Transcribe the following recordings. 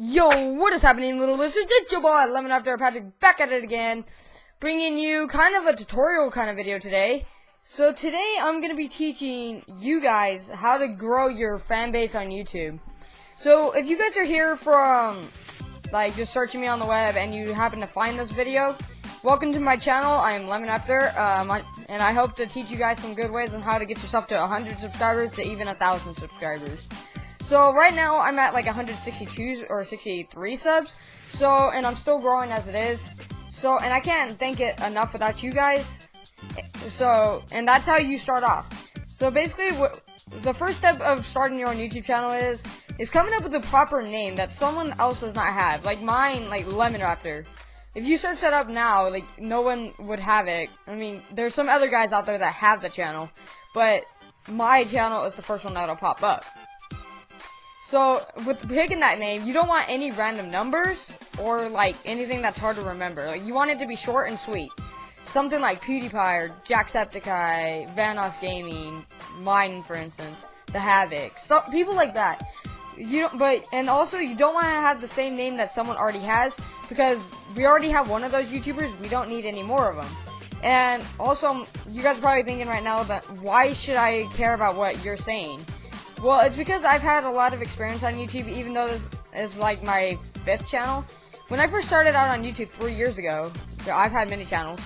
Yo, what is happening, little lizards? It's your boy, Lemon Raptor Patrick, back at it again, bringing you kind of a tutorial kind of video today. So today, I'm going to be teaching you guys how to grow your fan base on YouTube. So, if you guys are here from, like, just searching me on the web and you happen to find this video, welcome to my channel. I am Lemon Raptor, um, and I hope to teach you guys some good ways on how to get yourself to 100 subscribers to even a 1,000 subscribers. So right now I'm at like 162 or 63 subs. So and I'm still growing as it is. So and I can't thank it enough without you guys. So and that's how you start off. So basically, the first step of starting your own YouTube channel is is coming up with a proper name that someone else does not have. Like mine, like Lemon Raptor. If you search that up now, like no one would have it. I mean, there's some other guys out there that have the channel, but my channel is the first one that'll pop up. So, with picking that name, you don't want any random numbers or, like, anything that's hard to remember. Like, you want it to be short and sweet. Something like PewDiePie or Jacksepticeye, Vanoss Gaming, mine, for instance, The Havoc. So, people like that. You don't, but, and also, you don't want to have the same name that someone already has, because we already have one of those YouTubers, we don't need any more of them. And also, you guys are probably thinking right now that, why should I care about what you're saying? Well, it's because I've had a lot of experience on YouTube, even though this is like my fifth channel. When I first started out on YouTube three years ago, I've had many channels.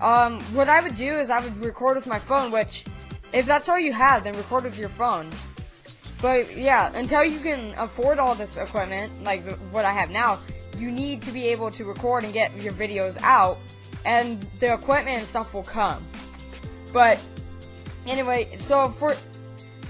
Um, what I would do is I would record with my phone, which, if that's all you have, then record with your phone. But yeah, until you can afford all this equipment, like what I have now, you need to be able to record and get your videos out, and the equipment and stuff will come. But anyway, so for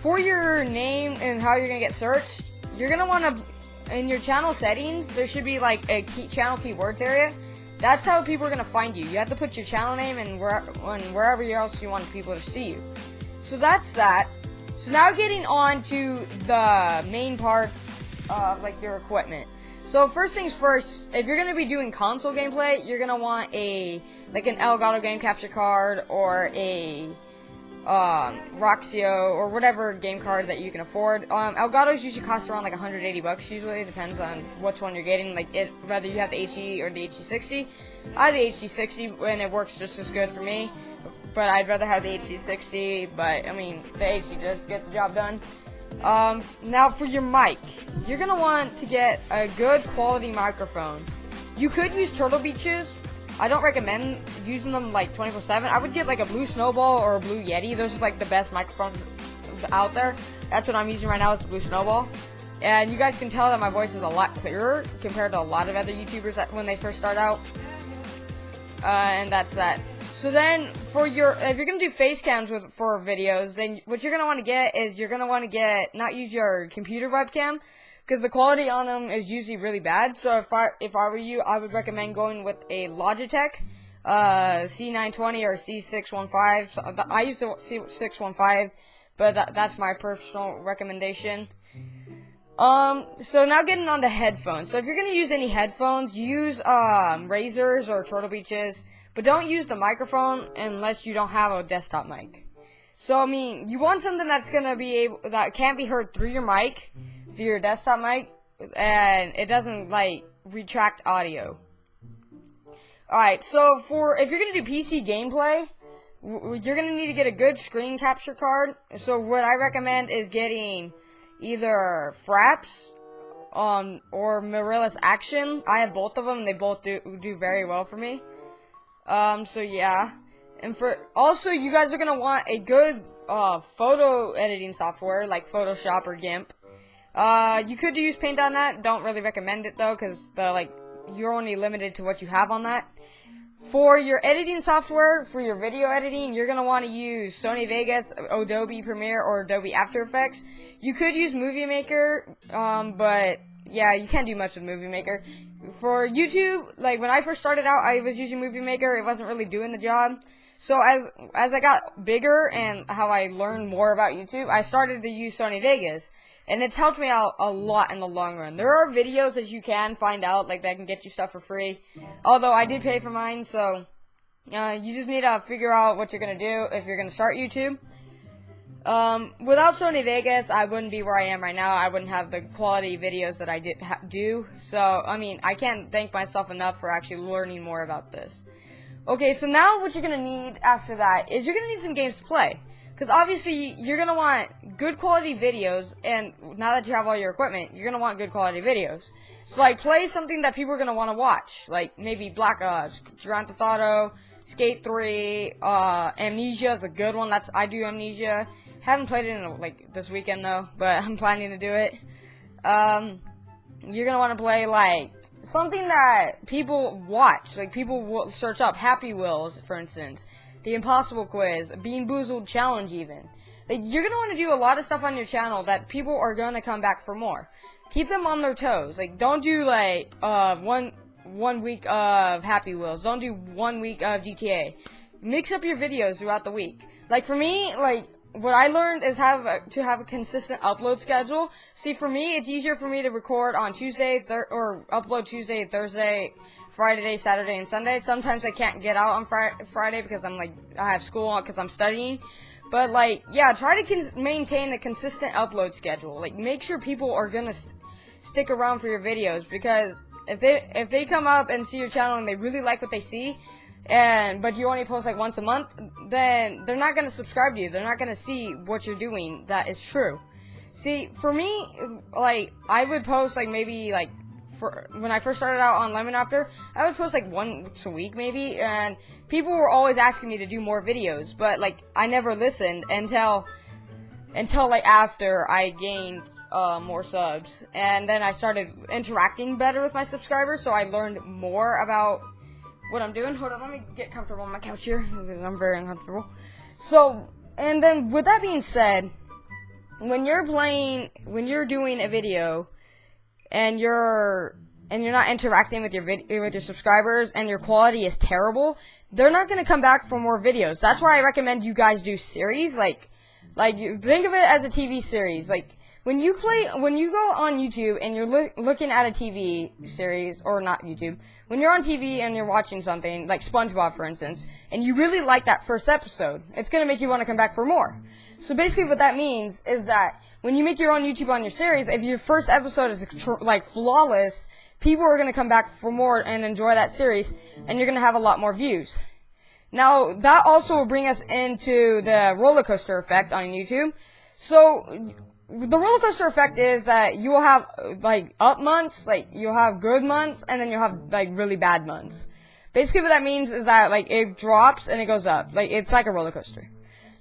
for your name and how you're gonna get searched, you're gonna want to, in your channel settings, there should be like a key channel keywords area. That's how people are gonna find you. You have to put your channel name and, where, and wherever else you want people to see you. So that's that. So now getting on to the main parts of like your equipment. So first things first, if you're gonna be doing console gameplay, you're gonna want a like an Elgato game capture card or a um, Roxio, or whatever game card that you can afford. Um, Elgato's usually cost around like 180 bucks. Usually, it depends on which one you're getting. Like it, whether you have the HD or the HD60. I have the HD60 and it works just as good for me. But I'd rather have the HD60. But I mean, the HD does get the job done. Um, now for your mic, you're gonna want to get a good quality microphone. You could use Turtle Beaches, I don't recommend using them like 24/7. I would get like a Blue Snowball or a Blue Yeti. Those are like the best microphones out there. That's what I'm using right now is the Blue Snowball. And you guys can tell that my voice is a lot clearer compared to a lot of other YouTubers that, when they first start out. Uh, and that's that. So then, for your, if you're gonna do face cams with, for videos, then what you're gonna want to get is you're gonna want to get, not use your computer webcam, because the quality on them is usually really bad. So if I if I were you, I would recommend going with a Logitech uh, C920 or C615. So I use the C615, but that, that's my personal recommendation. Um, so now getting on to headphones. So if you're gonna use any headphones, use um Razers or Turtle Beaches, but don't use the microphone unless you don't have a desktop mic. So I mean, you want something that's gonna be able that can't be heard through your mic through your desktop mic, and it doesn't like retract audio. Alright, so for if you're gonna do PC gameplay, you're gonna need to get a good screen capture card. So what I recommend is getting either Fraps um, or Mirillis Action. I have both of them. They both do do very well for me. Um, so yeah, and for also you guys are gonna want a good uh, photo editing software like Photoshop or GIMP. Uh, you could use Paint on that, Don't really recommend it though, because the like you're only limited to what you have on that. For your editing software, for your video editing, you're gonna want to use Sony Vegas, Adobe Premiere, or Adobe After Effects. You could use Movie Maker, um, but yeah, you can't do much with Movie Maker. For YouTube, like when I first started out, I was using Movie Maker. It wasn't really doing the job. So as as I got bigger and how I learned more about YouTube, I started to use Sony Vegas and it's helped me out a lot in the long run. There are videos that you can find out, like that can get you stuff for free. Although I did pay for mine, so uh, you just need to figure out what you're gonna do if you're gonna start YouTube. Um, without Sony Vegas, I wouldn't be where I am right now. I wouldn't have the quality videos that I did do. So, I mean, I can't thank myself enough for actually learning more about this. Okay, so now what you're gonna need after that is you're gonna need some games to play. Because obviously, you're gonna want good quality videos, and now that you have all your equipment, you're gonna want good quality videos. So, like, play something that people are gonna wanna watch. Like, maybe Black Ops, Grand Theft Auto, Skate 3, uh, Amnesia is a good one. That's, I do Amnesia. Haven't played it in like this weekend though, but I'm planning to do it. Um, you're gonna want to play like something that people watch, like people will search up. Happy Wheels, for instance, the Impossible Quiz, Bean Boozled Challenge, even. Like you're gonna want to do a lot of stuff on your channel that people are gonna come back for more. Keep them on their toes. Like don't do like uh one one week of Happy Wheels. Don't do one week of GTA. Mix up your videos throughout the week. Like for me, like what I learned is have a, to have a consistent upload schedule. See, for me, it's easier for me to record on Tuesday or upload Tuesday, Thursday, Friday, Saturday, and Sunday. Sometimes I can't get out on fri Friday because I'm like I have school because I'm studying. But like, yeah, try to maintain a consistent upload schedule. Like, make sure people are gonna st stick around for your videos because if they if they come up and see your channel and they really like what they see, and but you only post like once a month, then they're not gonna subscribe to you. They're not gonna see what you're doing that is true. See, for me, like I would post like maybe like for when I first started out on Lemonopter, I would post like once a week maybe, and people were always asking me to do more videos, but like I never listened until until like after I gained uh, more subs, and then I started interacting better with my subscribers, so I learned more about what I'm doing. Hold on, let me get comfortable on my couch here. I'm very uncomfortable. So, and then with that being said, when you're playing, when you're doing a video, and you're and you're not interacting with your vid- with your subscribers, and your quality is terrible, they're not gonna come back for more videos. That's why I recommend you guys do series, like, like think of it as a TV series, like when you play, when you go on YouTube and you're lo looking at a TV series, or not YouTube, when you're on TV and you're watching something, like SpongeBob for instance, and you really like that first episode, it's gonna make you want to come back for more. So basically what that means is that when you make your own YouTube on your series, if your first episode is like flawless, people are gonna come back for more and enjoy that series, and you're gonna have a lot more views. Now, that also will bring us into the roller coaster effect on YouTube. So, the roller coaster effect is that you will have like up months, like you'll have good months, and then you'll have like really bad months. Basically, what that means is that like it drops and it goes up, like it's like a roller coaster.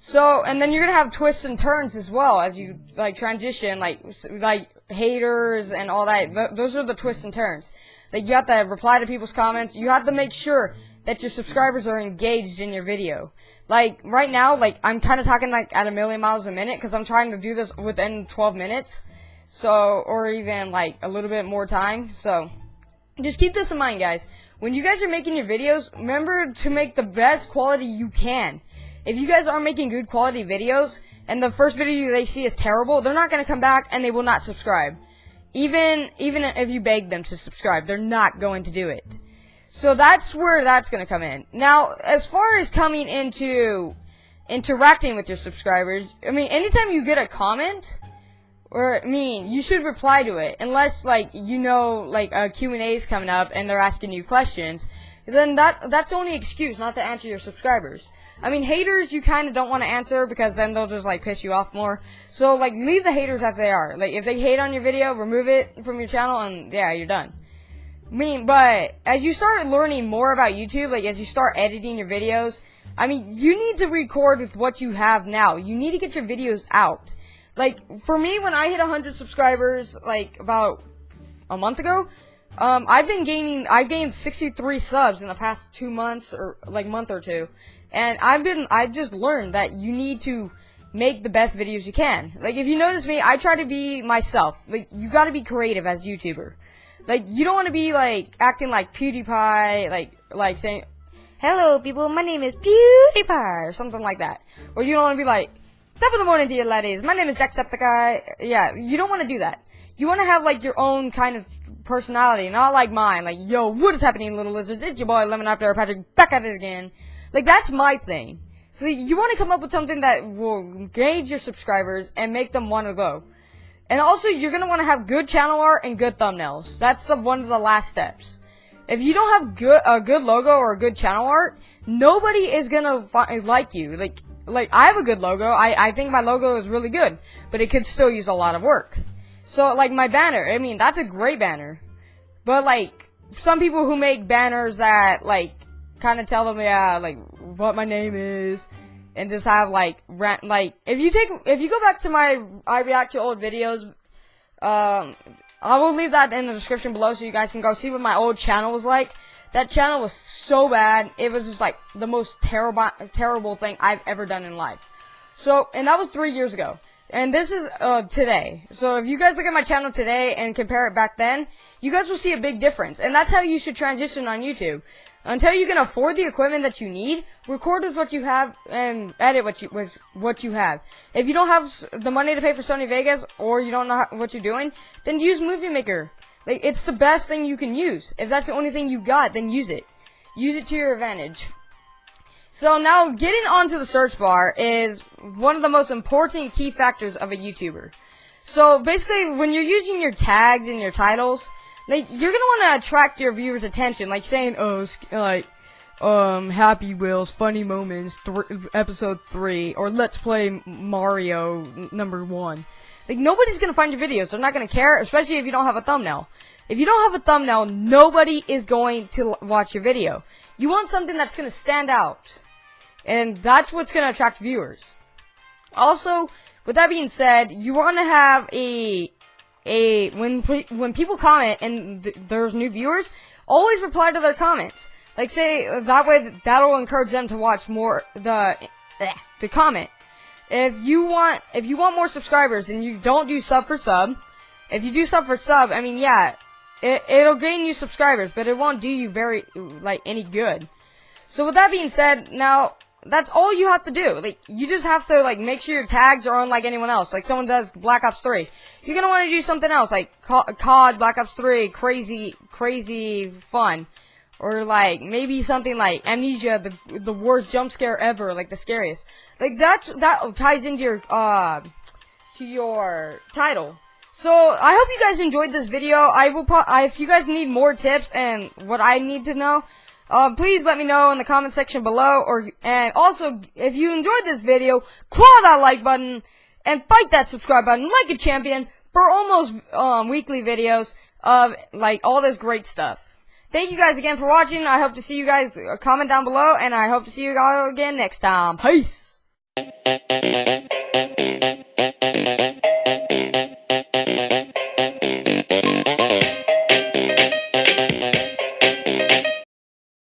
So, and then you're gonna have twists and turns as well as you like transition, like like haters and all that. Th those are the twists and turns. Like you have to reply to people's comments. You have to make sure that your subscribers are engaged in your video. Like, right now, like, I'm kind of talking, like, at a million miles a minute, because I'm trying to do this within 12 minutes. So, or even, like, a little bit more time. So, just keep this in mind, guys. When you guys are making your videos, remember to make the best quality you can. If you guys aren't making good quality videos, and the first video they see is terrible, they're not going to come back, and they will not subscribe. Even, even if you beg them to subscribe, they're not going to do it. So that's where that's going to come in. Now, as far as coming into interacting with your subscribers, I mean, anytime you get a comment, or, I mean, you should reply to it. Unless, like, you know, like, a Q&A is coming up and they're asking you questions. Then that, that's only excuse not to answer your subscribers. I mean, haters you kind of don't want to answer because then they'll just, like, piss you off more. So, like, leave the haters as they are. Like, if they hate on your video, remove it from your channel and, yeah, you're done. I mean, but as you start learning more about YouTube, like as you start editing your videos, I mean, you need to record with what you have now. You need to get your videos out. Like, for me, when I hit 100 subscribers, like, about a month ago, um, I've been gaining, I've gained 63 subs in the past two months, or, like, month or two. And I've been, I've just learned that you need to make the best videos you can. Like, if you notice me, I try to be myself. Like, you gotta be creative as YouTuber. Like, you don't want to be, like, acting like PewDiePie, like, like saying, Hello, people, my name is PewDiePie, or something like that. Or you don't want to be like, Top of the morning to you, ladies. My name is Jacksepticeye. Yeah, you don't want to do that. You want to have, like, your own kind of personality, not like mine. Like, yo, what is happening, little lizards? It's your boy, Lemon Raptor Patrick, back at it again. Like, that's my thing. So you want to come up with something that will engage your subscribers and make them want to go. And also, you're gonna want to have good channel art and good thumbnails. That's the one of the last steps. If you don't have good a good logo or a good channel art, nobody is gonna like you. Like like I have a good logo. I I think my logo is really good, but it could still use a lot of work. So like my banner, I mean that's a great banner, but like some people who make banners that like kind of tell them yeah like what my name is and just have like rant like if you take if you go back to my I react to old videos um I will leave that in the description below so you guys can go see what my old channel was like. That channel was so bad. It was just like the most terrible terrible thing I've ever done in life. So, and that was 3 years ago. And this is uh, today. So if you guys look at my channel today and compare it back then, you guys will see a big difference. And that's how you should transition on YouTube. Until you can afford the equipment that you need, record with what you have and edit what you with what you have. If you don't have the money to pay for Sony Vegas or you don't know how, what you're doing, then use Movie Maker. Like it's the best thing you can use. If that's the only thing you got, then use it. Use it to your advantage. So now getting onto the search bar is one of the most important key factors of a YouTuber. So basically when you're using your tags and your titles, like you're gonna want to attract your viewers' attention, like saying, "Oh, like, um, Happy Wheels, funny moments, th episode three, or Let's Play Mario number one." Like nobody's gonna find your videos. They're not gonna care, especially if you don't have a thumbnail. If you don't have a thumbnail, nobody is going to watch your video. You want something that's gonna stand out, and that's what's gonna attract viewers. Also, with that being said, you want to have a a when when people comment and th there's new viewers, always reply to their comments. Like say that way that'll encourage them to watch more the eh, to comment. If you want if you want more subscribers and you don't do sub for sub, if you do sub for sub, I mean yeah, it it'll gain you subscribers, but it won't do you very like any good. So with that being said, now that's all you have to do. Like, you just have to, like, make sure your tags are unlike anyone else. Like, someone does Black Ops 3. You're gonna want to do something else, like COD, Black Ops 3, crazy, crazy fun. Or, like, maybe something like Amnesia, the, the worst jump scare ever, like, the scariest. Like, that's, that ties into your, uh, to your title. So, I hope you guys enjoyed this video. I will, if you guys need more tips and what I need to know, uh, please let me know in the comment section below, or and also if you enjoyed this video, claw that like button and fight that subscribe button like a champion for almost um, weekly videos of like all this great stuff. Thank you guys again for watching. I hope to see you guys uh, comment down below, and I hope to see you all again next time. Peace.